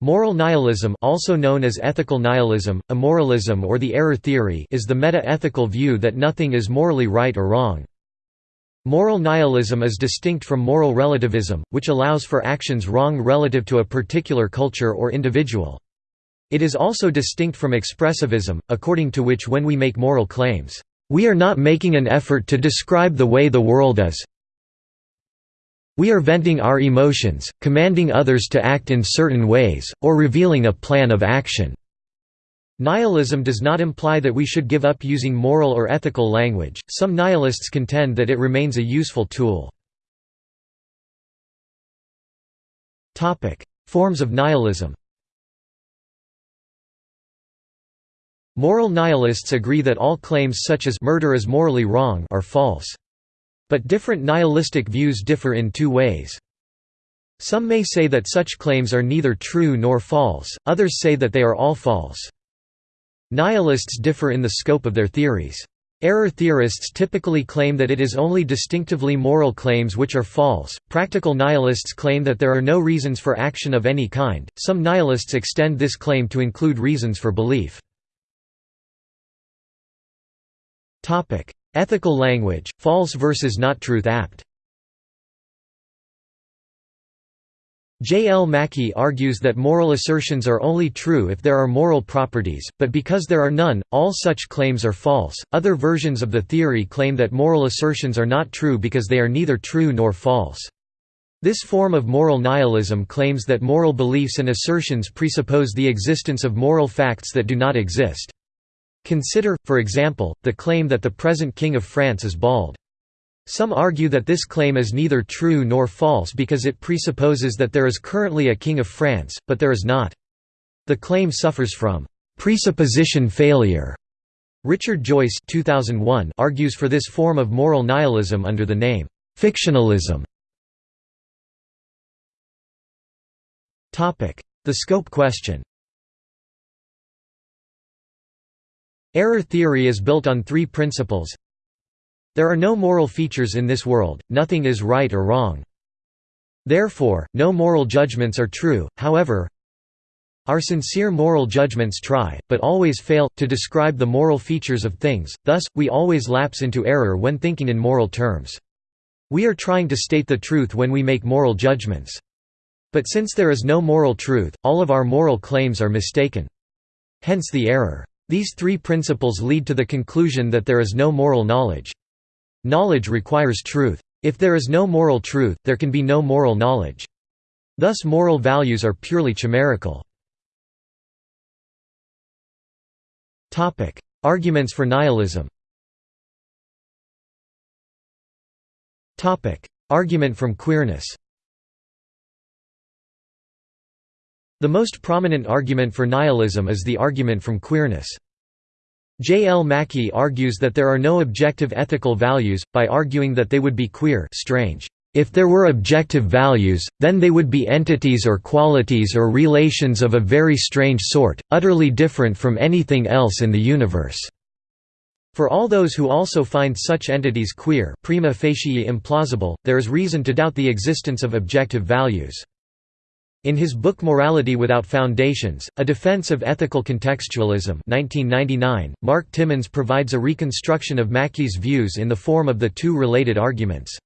Moral nihilism also known as ethical nihilism, amoralism or the error theory is the meta-ethical view that nothing is morally right or wrong. Moral nihilism is distinct from moral relativism, which allows for actions wrong relative to a particular culture or individual. It is also distinct from expressivism, according to which when we make moral claims, "...we are not making an effort to describe the way the world is, we are venting our emotions, commanding others to act in certain ways, or revealing a plan of action. Nihilism does not imply that we should give up using moral or ethical language, some nihilists contend that it remains a useful tool. Forms of nihilism Moral nihilists agree that all claims such as murder is morally wrong are false. But different nihilistic views differ in two ways. Some may say that such claims are neither true nor false, others say that they are all false. Nihilists differ in the scope of their theories. Error theorists typically claim that it is only distinctively moral claims which are false. Practical nihilists claim that there are no reasons for action of any kind. Some nihilists extend this claim to include reasons for belief. Topic: Ethical language, false versus not truth apt. J. L. Mackie argues that moral assertions are only true if there are moral properties, but because there are none, all such claims are false. Other versions of the theory claim that moral assertions are not true because they are neither true nor false. This form of moral nihilism claims that moral beliefs and assertions presuppose the existence of moral facts that do not exist. Consider, for example, the claim that the present King of France is bald. Some argue that this claim is neither true nor false because it presupposes that there is currently a King of France, but there is not. The claim suffers from presupposition failure. Richard Joyce 2001 argues for this form of moral nihilism under the name fictionalism. The scope question Error theory is built on three principles. There are no moral features in this world, nothing is right or wrong. Therefore, no moral judgments are true, however, our sincere moral judgments try, but always fail, to describe the moral features of things, thus, we always lapse into error when thinking in moral terms. We are trying to state the truth when we make moral judgments. But since there is no moral truth, all of our moral claims are mistaken. Hence the error. These three principles lead to the conclusion that there is no moral knowledge. Knowledge requires truth. If there is no moral truth, there can be no moral knowledge. Thus moral values are purely chimerical. Arguments for nihilism Argument from queerness The most prominent argument for nihilism is the argument from queerness. J. L. Mackie argues that there are no objective ethical values, by arguing that they would be queer strange. If there were objective values, then they would be entities or qualities or relations of a very strange sort, utterly different from anything else in the universe. For all those who also find such entities queer prima facie implausible, there is reason to doubt the existence of objective values. In his book Morality Without Foundations, A Defense of Ethical Contextualism 1999, Mark Timmons provides a reconstruction of Mackie's views in the form of the two related arguments.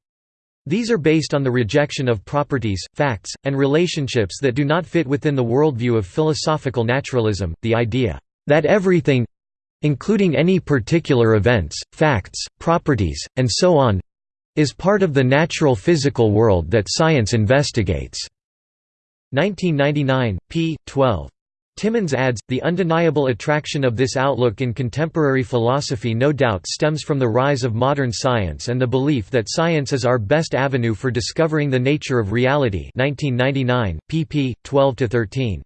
These are based on the rejection of properties, facts, and relationships that do not fit within the worldview of philosophical naturalism, the idea that everything—including any particular events, facts, properties, and so on—is part of the natural physical world that science investigates. 1999, p. 12. Timmons adds, the undeniable attraction of this outlook in contemporary philosophy no doubt stems from the rise of modern science and the belief that science is our best avenue for discovering the nature of reality 1999, pp. 12–13.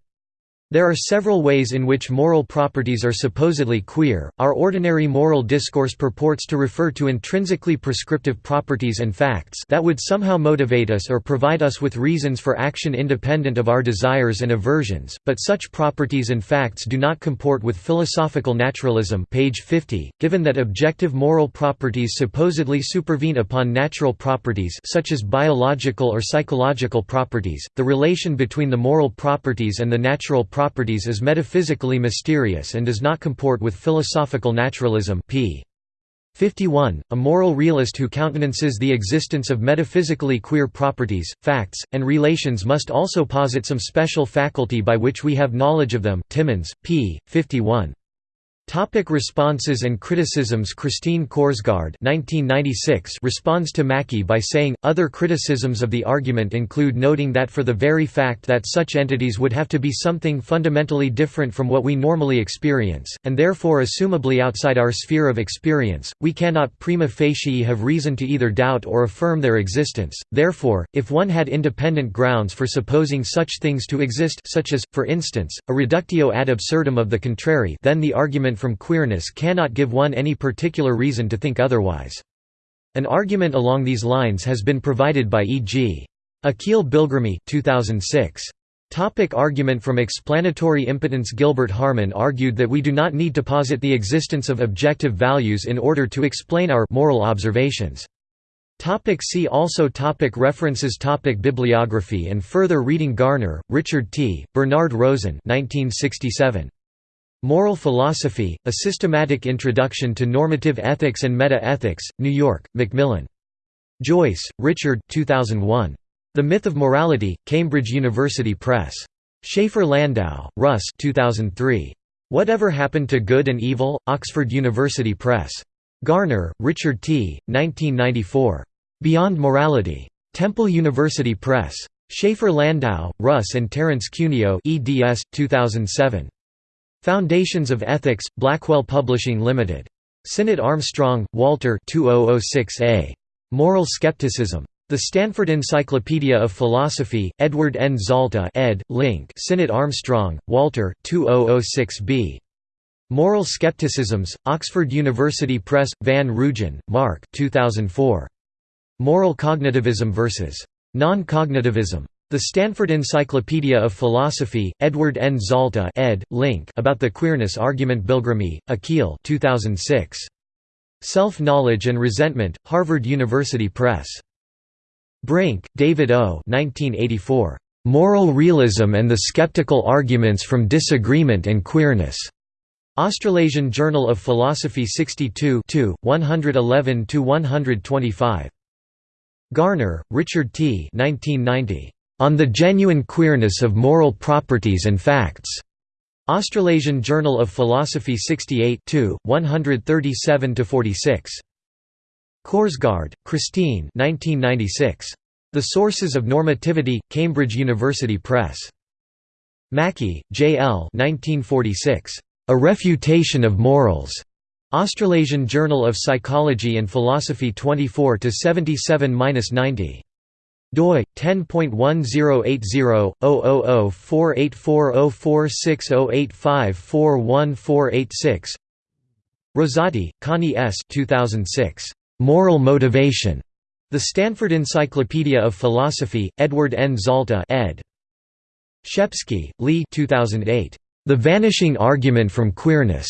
There are several ways in which moral properties are supposedly queer. Our ordinary moral discourse purports to refer to intrinsically prescriptive properties and facts that would somehow motivate us or provide us with reasons for action independent of our desires and aversions, but such properties and facts do not comport with philosophical naturalism, page 50, given that objective moral properties supposedly supervene upon natural properties such as biological or psychological properties. The relation between the moral properties and the natural properties is metaphysically mysterious and does not comport with philosophical naturalism p. 51, a moral realist who countenances the existence of metaphysically queer properties, facts, and relations must also posit some special faculty by which we have knowledge of them Timmons, p. 51. Topic responses and criticisms Christine Korsgaard 1996 responds to Mackie by saying, other criticisms of the argument include noting that for the very fact that such entities would have to be something fundamentally different from what we normally experience, and therefore assumably outside our sphere of experience, we cannot prima facie have reason to either doubt or affirm their existence. Therefore, if one had independent grounds for supposing such things to exist such as, for instance, a reductio ad absurdum of the contrary then the argument from queerness cannot give one any particular reason to think otherwise. An argument along these lines has been provided by E.g. Akhil Bilgrami 2006. Topic argument from explanatory impotence Gilbert Harman argued that we do not need to posit the existence of objective values in order to explain our moral observations. Topic see also topic References topic Bibliography and further reading Garner, Richard T., Bernard Rosen 1967. Moral Philosophy, A Systematic Introduction to Normative Ethics and Meta-Ethics, New York, Macmillan. Joyce, Richard 2001. The Myth of Morality, Cambridge University Press. Shafer Landau, Russ 2003. Whatever Happened to Good and Evil, Oxford University Press. Garner, Richard T., 1994. Beyond Morality. Temple University Press. Shafer Landau, Russ and Terence Cuneo eds. 2007. Foundations of Ethics, Blackwell Publishing Limited. Sinnott Armstrong, Walter 2006a. Moral Skepticism. The Stanford Encyclopedia of Philosophy, Edward N. Zalta ed. Link Sinnott Armstrong, Walter 2006b. Moral Skepticisms, Oxford University Press, Van Roojen, Mark 2004. Moral Cognitivism vs. Non-Cognitivism. The Stanford Encyclopedia of Philosophy, Edward N. Zalta ed. Link about the queerness argument Bilgrami, Akhil 2006. Self-Knowledge and Resentment, Harvard University Press. Brink, David O. 1984. Moral Realism and the Skeptical Arguments from Disagreement and Queerness. Australasian Journal of Philosophy 62 111–125. Garner, Richard T. 1990. On the Genuine Queerness of Moral Properties and Facts. Australasian Journal of Philosophy 68 137–46. Korsgaard, Christine 1996. The Sources of Normativity, Cambridge University Press. Mackie, J. L. 1946. A Refutation of Morals. Australasian Journal of Psychology and Philosophy 24 77-90 doi 10.1080/00048404608541486 Rosati, Connie S. 2006. Moral Motivation. The Stanford Encyclopedia of Philosophy, Edward N. Zalta ed. Shepski, Lee 2008. The Vanishing Argument from Queerness.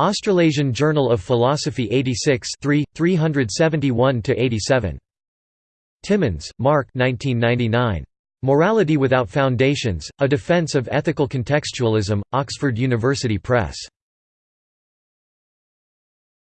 Australasian Journal of Philosophy 86 3, 371–87. Timmons, Mark 1999. Morality Without Foundations, A Defense of Ethical Contextualism, Oxford University Press.